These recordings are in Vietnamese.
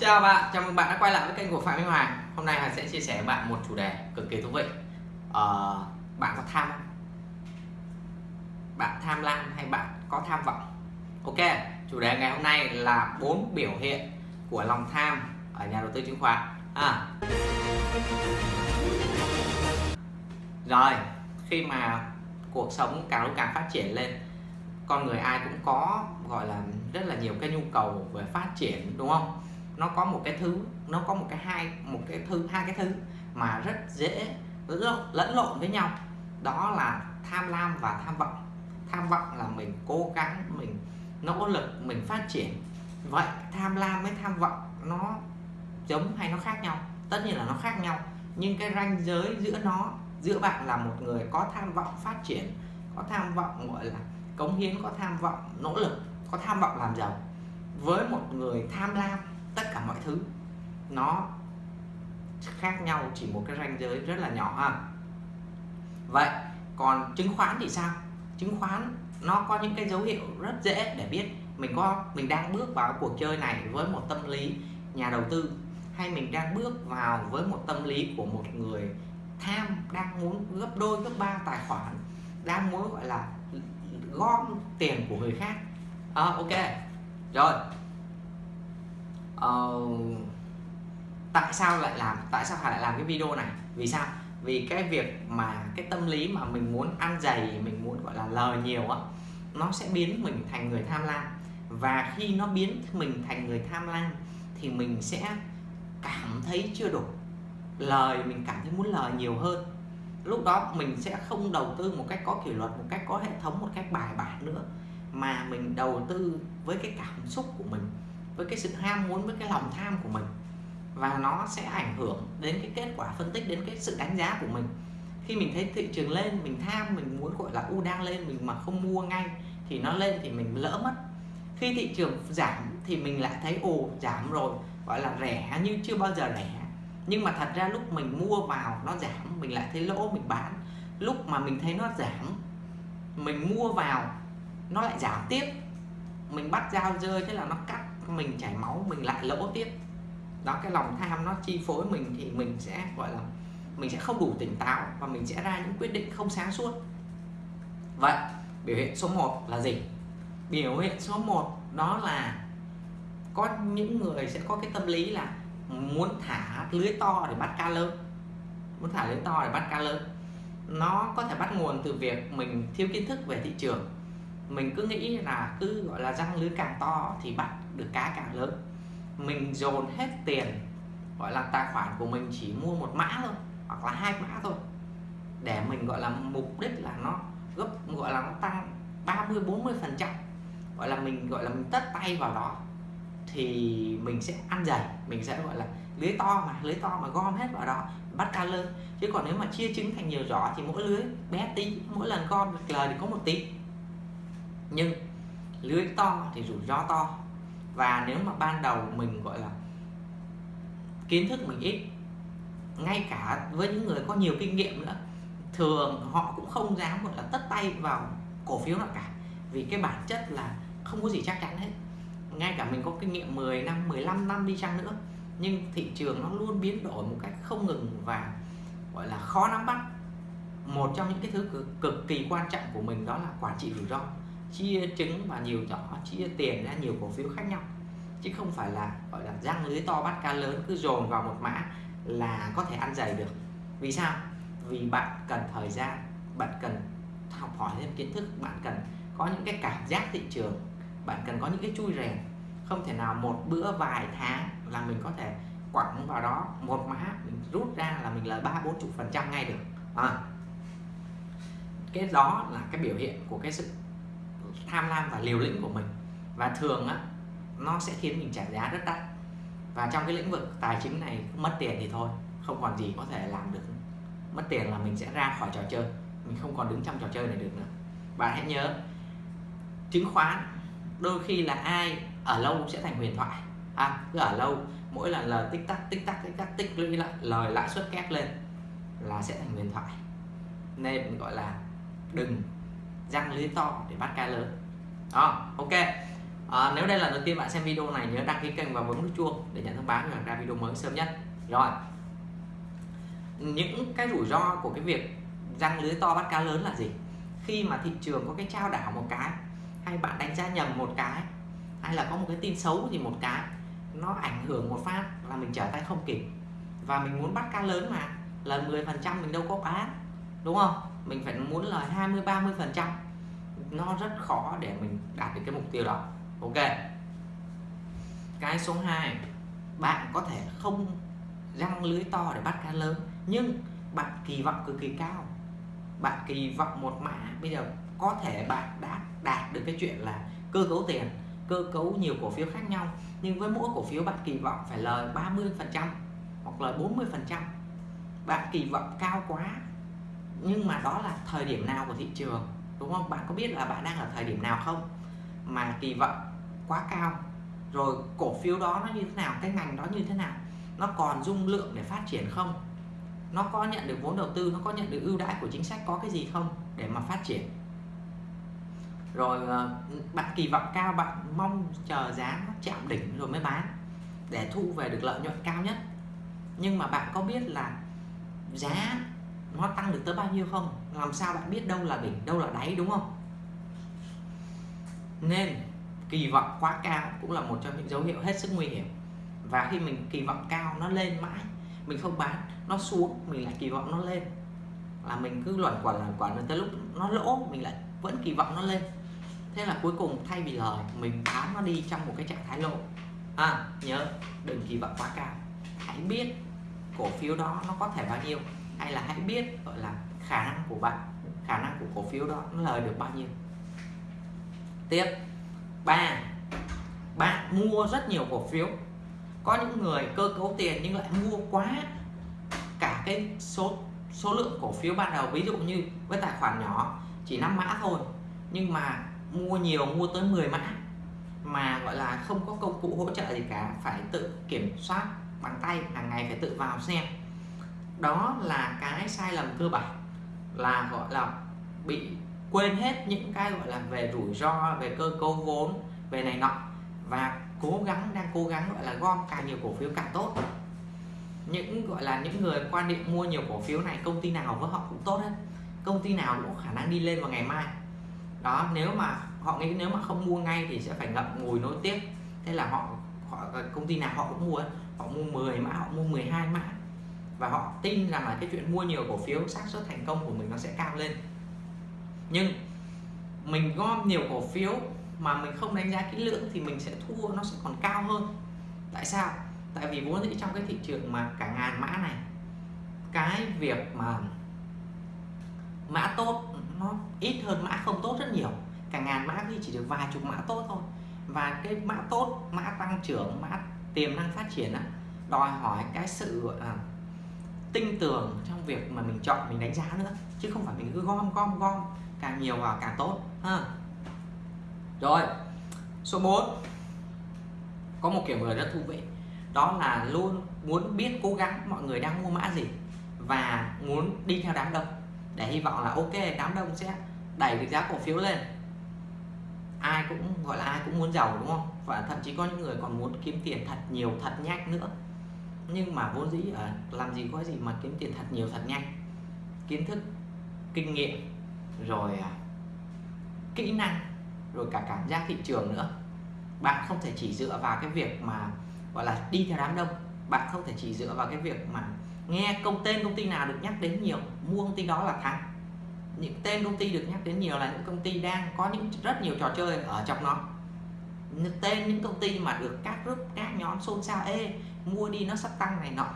Chào bạn, chào mừng bạn đã quay lại với kênh của Phạm Minh Hoàng Hôm nay Hoàng sẽ chia sẻ với bạn một chủ đề cực kỳ thú vị ờ, Bạn có tham không? Bạn tham lam hay bạn có tham vọng? Ok, chủ đề ngày hôm nay là bốn biểu hiện của lòng tham ở nhà đầu tư chứng khoán à. Rồi, khi mà cuộc sống càng lúc càng phát triển lên con người ai cũng có gọi là rất là nhiều cái nhu cầu về phát triển đúng không nó có một cái thứ, nó có một cái hai, một cái thứ, hai cái thứ mà rất dễ lẫn lộn với nhau. Đó là tham lam và tham vọng. Tham vọng là mình cố gắng, mình nỗ lực, mình phát triển. Vậy tham lam với tham vọng nó giống hay nó khác nhau? Tất nhiên là nó khác nhau, nhưng cái ranh giới giữa nó, giữa bạn là một người có tham vọng phát triển, có tham vọng, gọi là, cống hiến, có tham vọng, nỗ lực, có tham vọng làm giàu. Với một người tham lam tất cả mọi thứ. Nó khác nhau chỉ một cái ranh giới rất là nhỏ ha. Vậy còn chứng khoán thì sao? Chứng khoán nó có những cái dấu hiệu rất dễ để biết mình có mình đang bước vào cuộc chơi này với một tâm lý nhà đầu tư hay mình đang bước vào với một tâm lý của một người tham đang muốn gấp đôi gấp ba tài khoản đang muốn gọi là gom tiền của người khác. À, ok. Rồi uh, tại sao lại làm tại sao phải lại làm cái video này? Vì sao? Vì cái việc mà cái tâm lý mà mình muốn ăn dày mình muốn gọi là lời nhiều á nó sẽ biến mình thành người tham lam. Và khi nó biến mình thành người tham lam thì mình sẽ cảm thấy chưa đủ. Lời mình cảm thấy muốn lời nhiều hơn. Lúc đó mình sẽ không đầu tư một cách có kỷ luật một cách có hệ thống một cách bài bản nữa mà mình đầu tư với cái cảm xúc của mình với cái sự ham muốn, với cái lòng tham của mình. Và nó sẽ ảnh hưởng đến cái kết quả phân tích, đến cái sự đánh giá của mình. Khi mình thấy thị trường lên, mình tham, mình muốn, gọi là, u đang lên, mình mà không mua ngay thì nó lên thì mình lỡ mất. Khi thị trường giảm thì mình lại thấy, ồ, giảm rồi, gọi là, rẻ như chưa bao giờ rẻ. Nhưng mà thật ra lúc mình mua vào nó giảm, mình lại thấy lỗ mình bán. Lúc mà mình thấy nó giảm, mình mua vào nó lại giảm tiếp. Mình bắt dao rơi thế là nó cắt mình chảy máu, mình lại lỗ tiếp. Đó, cái lòng tham nó chi phối mình thì mình sẽ, gọi là, mình sẽ không đủ tỉnh táo và mình sẽ ra những quyết định không sáng suốt. Vậy, biểu hiện số 1 là gì? Biểu hiện số 1 đó là có những người sẽ có cái tâm lý là muốn thả lưới to để bắt cá lớn muốn thả lưới to để bắt cá lớn nó có thể bắt nguồn từ việc mình thiếu kiến thức về thị trường. Mình cứ nghĩ là cứ, gọi là, răng lưới càng to thì bắt được cá càng lớn. Mình dồn hết tiền, gọi là, tài khoản của mình chỉ mua một mã thôi, hoặc là hai mã thôi, để mình, gọi là, mục đích là nó gấp, gọi là, nó tăng 30 40 phần trăm. Gọi là mình, gọi là, mình tất tay vào đó, thì mình sẽ ăn dày, mình sẽ, gọi là, lưới to mà, lưới to mà gom hết vào đó, bắt cá lớn. Chứ còn nếu mà chia trứng thành nhiều giỏ thì mỗi lưới bé tí, mỗi lần gom được lời thì có một tí. Nhưng lưới to thì rủi ro to và nếu mà ban đầu mình gọi là kiến thức mình ít ngay cả với những người có nhiều kinh nghiệm nữa thường họ cũng không dám gọi là tất tay vào cổ phiếu nào cả. Vì cái bản chất là không có gì chắc chắn hết. Ngay cả mình có kinh nghiệm 10 năm 15 năm đi chăng nữa nhưng thị trường nó luôn biến đổi một cách không ngừng và gọi là khó nắm bắt. Một trong những cái thứ cực, cực kỳ quan trọng của mình đó là quản trị rủi ro chia trứng và nhiều nhỏ, chia tiền ra nhiều cổ phiếu khác nhau. Chứ không phải là, gọi là, răng lưới to bắt cá lớn cứ dồn vào một mã là có thể ăn dày được. Vì sao? Vì bạn cần thời gian, bạn cần học hỏi thêm kiến thức, bạn cần có những cái cảm giác thị trường, bạn cần có những cái chui rèn. Không thể nào một bữa vài tháng là mình có thể quẳng vào đó một mã, mình rút ra là mình lời ba, bốn, chục phần trăm ngay được. À. cái đó là cái biểu hiện của cái sự tham lam và liều lĩnh của mình. Và thường á nó sẽ khiến mình trả giá rất đắt. Và trong cái lĩnh vực tài chính này mất tiền thì thôi không còn gì có thể làm được. Mất tiền là mình sẽ ra khỏi trò chơi mình không còn đứng trong trò chơi này được nữa. Bạn hãy nhớ chứng khoán đôi khi là ai ở lâu sẽ thành huyền thoại. À, cứ ở lâu mỗi lần lời tích tắc tích tắc tích tắc tích lũy lại lời lãi suất kép lên là sẽ thành huyền thoại. Nên gọi là đừng răng lưới to để bắt cá lớn. Đó ok. À, nếu đây là đầu tiên bạn xem video này nhớ đăng ký kênh và bấm nút chuông để nhận thông báo khi ra video mới sớm nhất. Rồi. Những cái rủi ro của cái việc răng lưới to bắt cá lớn là gì? Khi mà thị trường có cái trao đảo một cái hay bạn đánh giá nhầm một cái hay là có một cái tin xấu gì một cái nó ảnh hưởng một phát là mình trở tay không kịp. Và mình muốn bắt cá lớn mà lần 10% mình đâu có bán đúng không? Mình phải muốn là 20 30 phần trăm. Nó rất khó để mình đạt được cái mục tiêu đó. Ok. Cái số 2 bạn có thể không răng lưới to để bắt cá lớn, nhưng bạn kỳ vọng cực kỳ cao. Bạn kỳ vọng một mã, bây giờ có thể bạn đã đạt được cái chuyện là cơ cấu tiền, cơ cấu nhiều cổ phiếu khác nhau, nhưng với mỗi cổ phiếu bạn kỳ vọng phải lời 30 phần trăm hoặc lời 40 phần trăm. Bạn kỳ vọng cao quá nhưng mà đó là thời điểm nào của thị trường, đúng không? Bạn có biết là bạn đang ở thời điểm nào không? Mà kỳ vọng quá cao. Rồi cổ phiếu đó nó như thế nào, cái ngành đó như thế nào, nó còn dung lượng để phát triển không? Nó có nhận được vốn đầu tư, nó có nhận được ưu đãi của chính sách, có cái gì không để mà phát triển? Rồi ờ, bạn kỳ vọng cao, bạn mong chờ giá nó chạm đỉnh rồi mới bán để thu về được lợi nhuận cao nhất. Nhưng mà bạn có biết là giá nó tăng được tới bao nhiêu không? Làm sao bạn biết đâu là đỉnh đâu là đáy đúng không? Nên kỳ vọng quá cao cũng là một trong những dấu hiệu hết sức nguy hiểm. Và khi mình kỳ vọng cao nó lên mãi mình không bán nó xuống mình lại kỳ vọng nó lên. Là mình cứ luẩn quẩn luẩn quẩn tới lúc nó lỗ mình lại vẫn kỳ vọng nó lên. Thế là cuối cùng thay vì lời mình bán nó đi trong một cái trạng thái lỗ. À, nhớ đừng kỳ vọng quá cao. Hãy biết cổ phiếu đó nó có thể bao nhiêu hay là hãy biết, gọi là, khả năng của bạn, khả năng của cổ phiếu đó nó lời được bao nhiêu. Tiếp. Ba. Bạn mua rất nhiều cổ phiếu. Có những người cơ cấu tiền nhưng lại mua quá cả cái số số lượng cổ phiếu ban đầu. Ví dụ như với tài khoản nhỏ, chỉ 5 mã thôi, nhưng mà mua nhiều, mua tới 10 mã, mà, gọi là, không có công cụ hỗ trợ gì cả, phải tự kiểm soát bằng tay, hàng ngày phải tự vào xem đó là cái sai lầm cơ bản, là, gọi là, bị quên hết những cái, gọi là, về rủi ro, về cơ cấu vốn, về này nọ. Và cố gắng, đang cố gắng, gọi là, gom càng nhiều cổ phiếu càng tốt. Những, gọi là, những người quan niệm mua nhiều cổ phiếu này, công ty nào với họ cũng tốt hết. Công ty nào cũng có khả năng đi lên vào ngày mai. Đó, nếu mà, họ nghĩ nếu mà không mua ngay thì sẽ phải ngậm ngùi nối tiếp. Thế là họ họ, công ty nào họ cũng mua họ mua 10 mã, họ mua 12 mã và họ tin rằng là cái chuyện mua nhiều cổ phiếu xác suất thành công của mình nó sẽ cao lên. Nhưng mình gom nhiều cổ phiếu mà mình không đánh giá kỹ lưỡng thì mình sẽ thua, nó sẽ còn cao hơn. Tại sao? Tại vì vốn dĩ trong cái thị trường mà cả ngàn mã này, cái việc mà mã tốt nó ít hơn mã không tốt rất nhiều. Cả ngàn mã thì chỉ được vài chục mã tốt thôi. Và cái mã tốt, mã tăng trưởng, mã tiềm năng phát triển đó đòi hỏi cái sự gọi là tinh tường trong việc mà mình chọn, mình đánh giá nữa, chứ không phải mình cứ gom gom gom. Càng nhiều vào càng tốt, ha. Rồi, số 4 có một kiểu người rất thú vị, đó là luôn muốn biết, cố gắng mọi người đang mua mã gì và muốn đi theo đám đông, để hy vọng là ok, đám đông sẽ đẩy được giá cổ phiếu lên. Ai cũng, gọi là ai cũng muốn giàu, đúng không? Và thậm chí có những người còn muốn kiếm tiền thật nhiều, thật nhanh nữa nhưng mà vốn dĩ ở làm gì có gì mà kiếm tiền thật nhiều, thật nhanh. Kiến thức, kinh nghiệm, rồi à, kỹ năng, rồi cả cảm giác thị trường nữa. Bạn không thể chỉ dựa vào cái việc mà, gọi là, đi theo đám đông. Bạn không thể chỉ dựa vào cái việc mà nghe công tên công ty nào được nhắc đến nhiều, mua công ty đó là thắng. Những tên công ty được nhắc đến nhiều là những công ty đang có những rất nhiều trò chơi ở trong nó. Tên, những công ty mà được các group, các nhóm xôn xao, ê mua đi nó sắp tăng này nọ,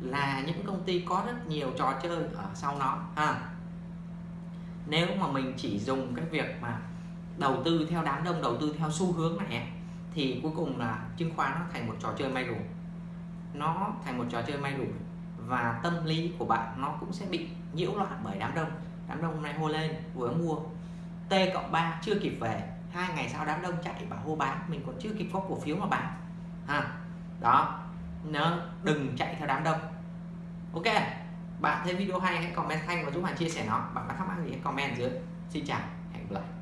là những công ty có rất nhiều trò chơi ở sau nó, ha. Nếu mà mình chỉ dùng cái việc mà đầu tư theo đám đông, đầu tư theo xu hướng này thì cuối cùng là chứng khoán nó thành một trò chơi may rủi. Nó thành một trò chơi may rủi và tâm lý của bạn nó cũng sẽ bị nhiễu loạn bởi đám đông. Đám đông hôm nay hô lên, vừa mua, T cộng 3 chưa kịp về, hai ngày sau đám đông chạy bảo hô bán, mình còn chưa kịp có cổ phiếu mà bán, ha. Đó nó đừng chạy theo đám đông. Ok, bạn thấy video hay, hãy comment thanh và giúp bạn chia sẻ nó. Bạn có thắc mắc gì hãy comment dưới. Xin chào, hẹn gặp lại.